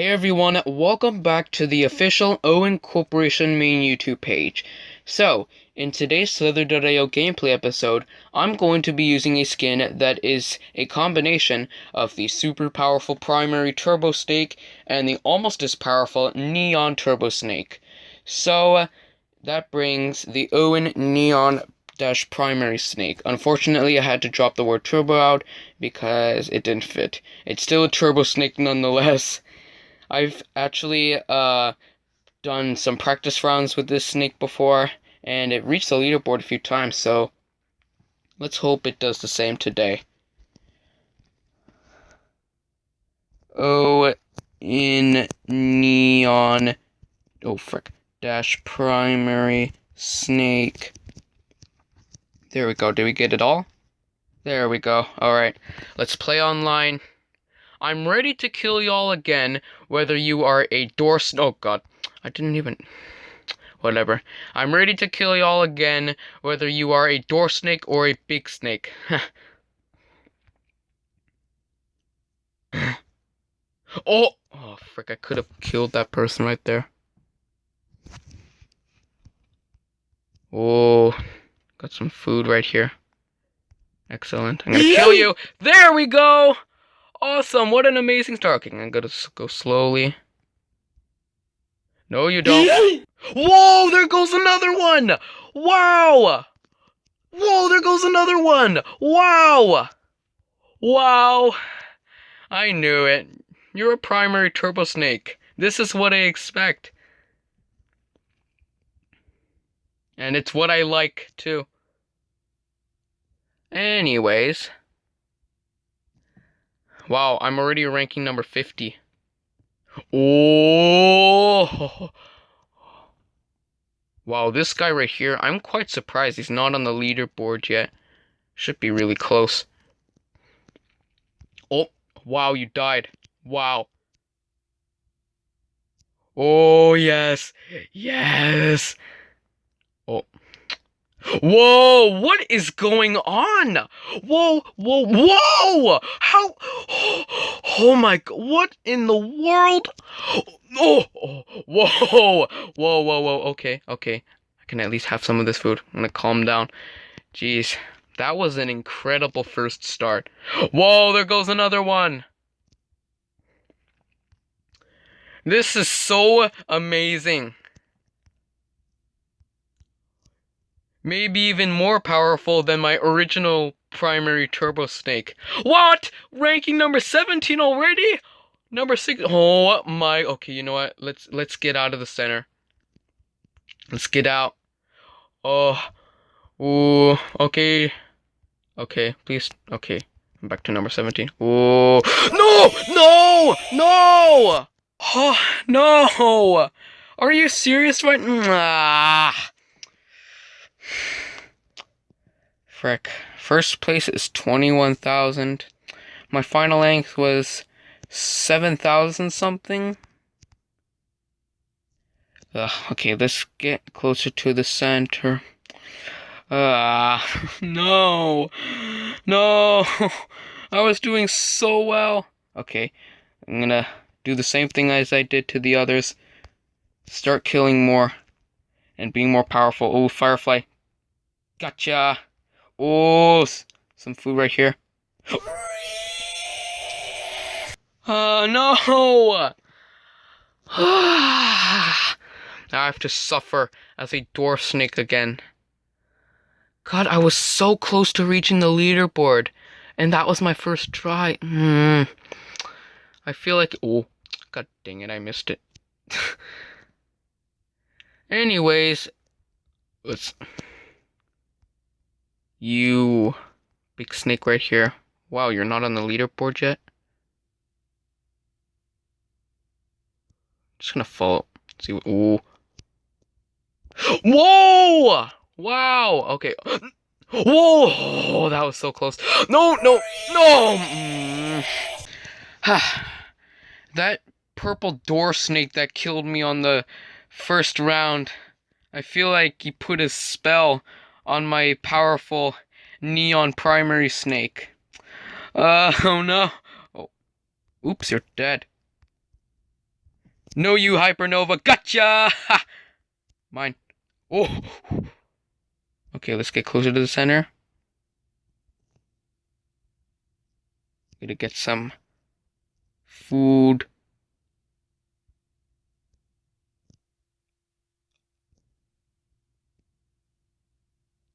Hey everyone, welcome back to the official Owen Corporation main YouTube page. So, in today's Slither.io gameplay episode, I'm going to be using a skin that is a combination of the super powerful primary Turbo Snake and the almost as powerful Neon Turbo Snake. So, that brings the Owen Neon dash primary snake. Unfortunately, I had to drop the word turbo out because it didn't fit. It's still a turbo snake nonetheless. I've actually uh, done some practice rounds with this snake before, and it reached the leaderboard a few times, so let's hope it does the same today. Oh, in neon. Oh, frick. Dash primary snake. There we go. Did we get it all? There we go. Alright. Let's play online. I'm ready to kill y'all again, whether you are a door Oh god. I didn't even... Whatever. I'm ready to kill y'all again, whether you are a door snake or a big snake. oh! Oh, frick, I could have killed that person right there. Oh, got some food right here. Excellent. I'm gonna kill you. There we go! Awesome! What an amazing start. Okay, I'm gonna go slowly. No, you don't. Whoa! There goes another one! Wow! Whoa! There goes another one! Wow! Wow! I knew it. You're a primary turbo snake. This is what I expect. And it's what I like, too. Anyways. Wow, I'm already ranking number 50. Oh! Wow, this guy right here, I'm quite surprised he's not on the leaderboard yet. Should be really close. Oh, wow, you died. Wow. Oh, yes. Yes. Whoa, what is going on? Whoa, whoa, whoa! How? Oh my what in the world? Oh, oh, whoa, whoa, whoa, whoa, okay, okay. I can at least have some of this food. I'm gonna calm down. Jeez, that was an incredible first start. Whoa, there goes another one. This is so amazing. Maybe even more powerful than my original primary turbo snake. What? Ranking number 17 already? Number 6. Oh my. Okay, you know what? Let's let's get out of the center. Let's get out. Oh. Ooh. Okay. Okay, please. Okay. I'm back to number 17. Oh. No! No! No! Oh, no! Are you serious right? Ah. Frick. First place is 21,000. My final length was 7,000 something. Ugh, okay, let's get closer to the center. Ah, uh, no. No. I was doing so well. Okay, I'm gonna do the same thing as I did to the others. Start killing more and being more powerful. Oh, Firefly. Gotcha. Oh, some food right here. Oh, no! I have to suffer as a dwarf snake again. God, I was so close to reaching the leaderboard, and that was my first try. Mm. I feel like... Oh, god dang it, I missed it. Anyways, let's... You big snake right here. Wow, you're not on the leaderboard yet? Just gonna fall. See what. Ooh. Whoa! Wow. Okay. Whoa! That was so close. No, no, no! That purple door snake that killed me on the first round. I feel like he put his spell on my powerful neon primary snake. Uh, oh no. Oh. Oops, you're dead. No, you Hypernova. Gotcha! Ha! Mine. Oh. Okay, let's get closer to the center. Gonna get some food.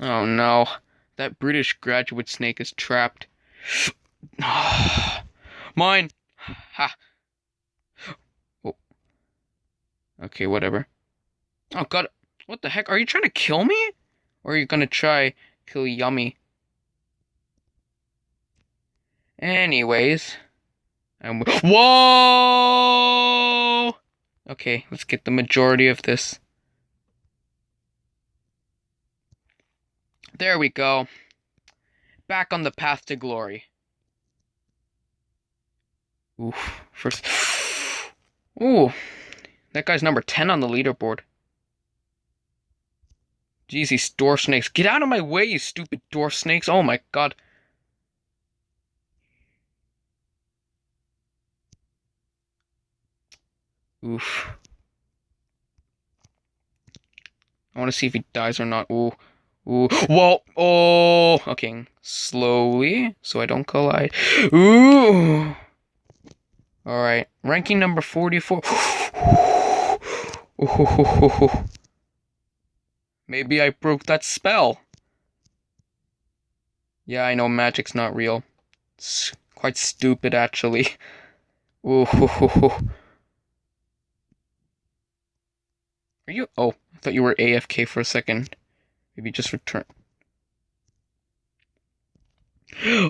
Oh no, that British graduate snake is trapped. Mine! Ha! Oh. Okay, whatever. Oh god, what the heck? Are you trying to kill me? Or are you gonna try kill Yummy? Anyways. I'm Whoa! Okay, let's get the majority of this. There we go. Back on the path to glory. Oof. First. Ooh. That guy's number 10 on the leaderboard. Jeez, these dwarf snakes. Get out of my way, you stupid dwarf snakes. Oh my god. Oof. I want to see if he dies or not. Ooh. Ooh. Whoa. Oh. Okay. Slowly, so I don't collide. Ooh. Alright. Ranking number 44. Maybe I broke that spell. Yeah, I know magic's not real. It's quite stupid, actually. Ooh. Are you? Oh, I thought you were AFK for a second. Maybe just return.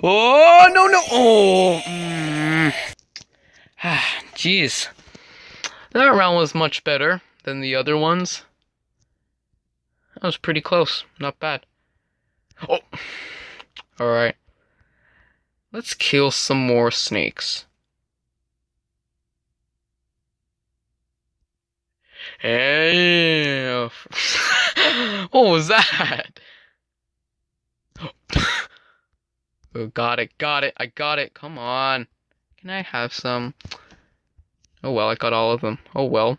Oh, no, no. Oh. Mm. Jeez. That round was much better than the other ones. That was pretty close. Not bad. Oh. Alright. Let's kill some more snakes. Hey. what was that? oh, got it, got it, I got it. Come on. Can I have some? Oh well, I got all of them. Oh well.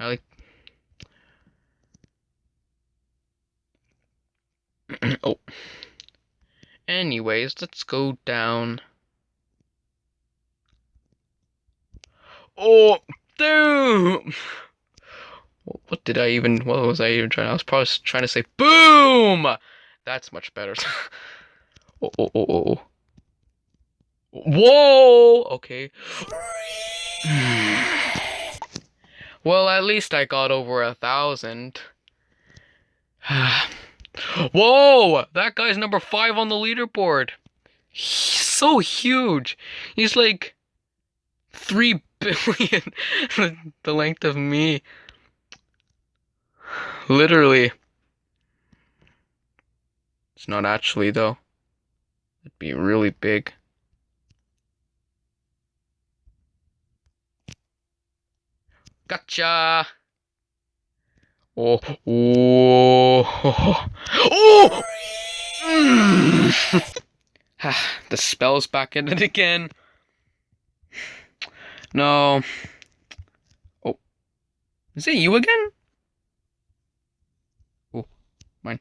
I like. oh. Anyways, let's go down. Oh, dude! What did I even, what was I even trying, I was probably trying to say BOOM! That's much better. oh, oh, oh, oh, oh. Whoa! Okay. well, at least I got over a thousand. Whoa! That guy's number five on the leaderboard. He's so huge. He's like three billion the length of me. Literally. It's not actually, though. It'd be really big. Gotcha! Oh, oh, oh! Mm. the spell's back in it again. No. Oh. Is it you again? Oh, mine.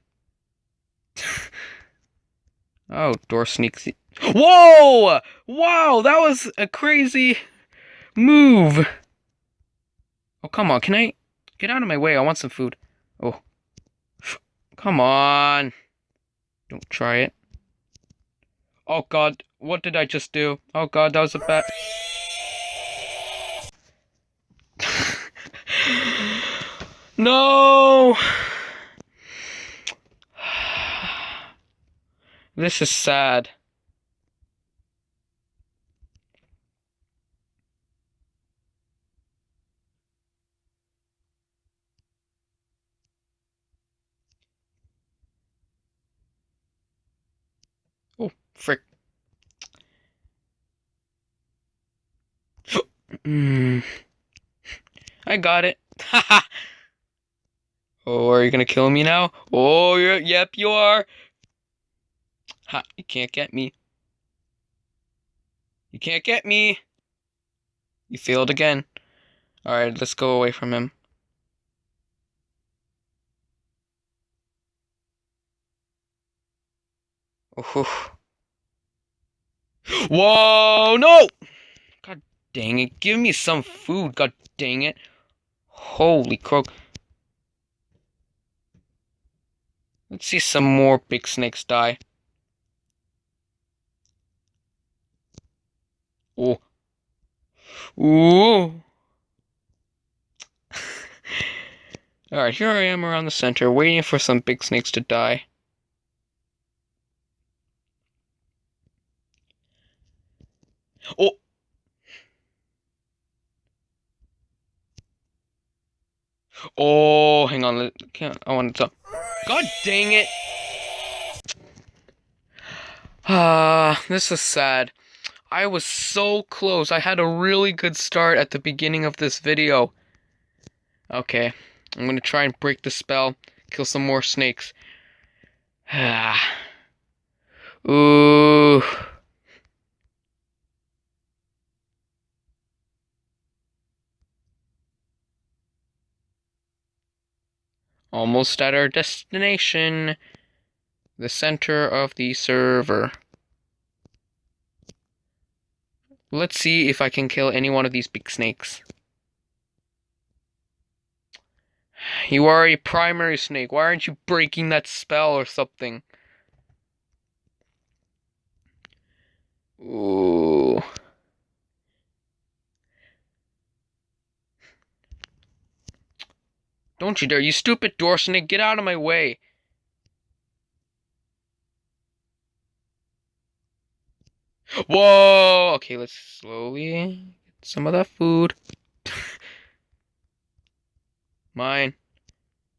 oh, door sneaks. Whoa! Wow, that was a crazy move. Oh, come on. Can I get out of my way? I want some food. Oh. Come on. Don't try it. Oh, God. What did I just do? Oh, God, that was a bad... No! This is sad. Oh, frick. mm. I got it. Oh, are you gonna kill me now? Oh, yep, you are. Ha, you can't get me. You can't get me. You failed again. Alright, let's go away from him. Oh, Oof. Whoa, no! God dang it. Give me some food, god dang it. Holy croak. Let's see some more big snakes die. Oh. Ooh. Alright, here I am around the center, waiting for some big snakes to die. Oh! Oh, hang on. I want to. God dang it! Ah, this is sad. I was so close. I had a really good start at the beginning of this video. Okay, I'm gonna try and break the spell, kill some more snakes. Ah. Ooh. Almost at our destination. The center of the server. Let's see if I can kill any one of these big snakes. You are a primary snake. Why aren't you breaking that spell or something? Ooh. Don't you dare, you stupid door snake, get out of my way. Whoa! Okay, let's slowly get some of that food. Mine.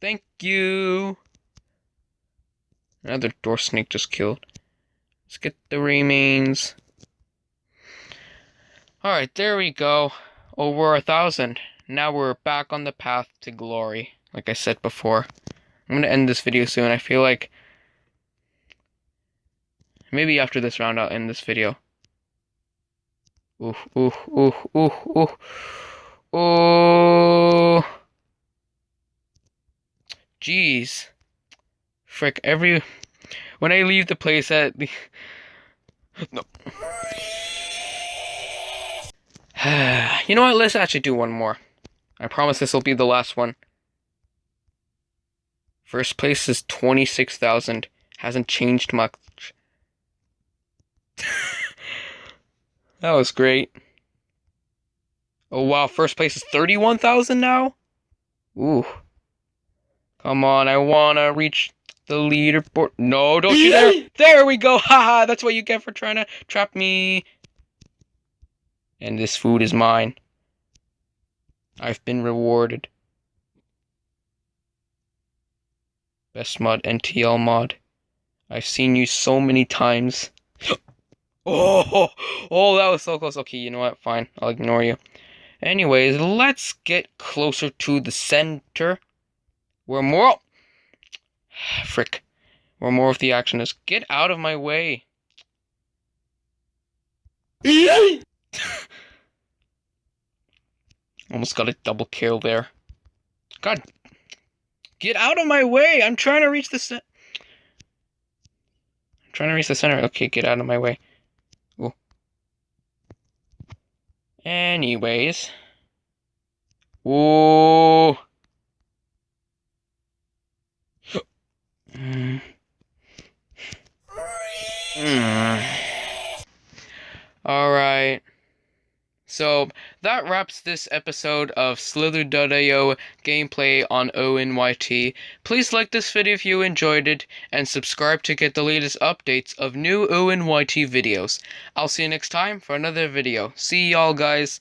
Thank you. Another door snake just killed. Let's get the remains. Alright, there we go. Over a thousand. Now we're back on the path to glory, like I said before. I'm gonna end this video soon. I feel like maybe after this round I'll end this video. Ooh, ooh, ooh, ooh, ooh, ooh. Jeez. Frick, every when I leave the place at the no. you know what? Let's actually do one more. I promise this will be the last one. First place is 26,000. Hasn't changed much. that was great. Oh wow, first place is 31,000 now? Ooh. Come on, I wanna reach the leaderboard. No, don't you dare. There we go. Haha, that's what you get for trying to trap me. And this food is mine. I've been rewarded. Best mod NTL mod. I've seen you so many times. oh, oh, that was so close. Okay, you know what? Fine, I'll ignore you. Anyways, let's get closer to the center. Where more... Frick. Where more of the action is. Get out of my way. Almost got a double kill there. God. Get out of my way! I'm trying to reach the center. I'm trying to reach the center. Okay, get out of my way. Ooh. Anyways. Whoa. mm. Mm. All right. So that wraps this episode of Slither.io gameplay on ONYT. Please like this video if you enjoyed it, and subscribe to get the latest updates of new ONYT videos. I'll see you next time for another video. See y'all guys.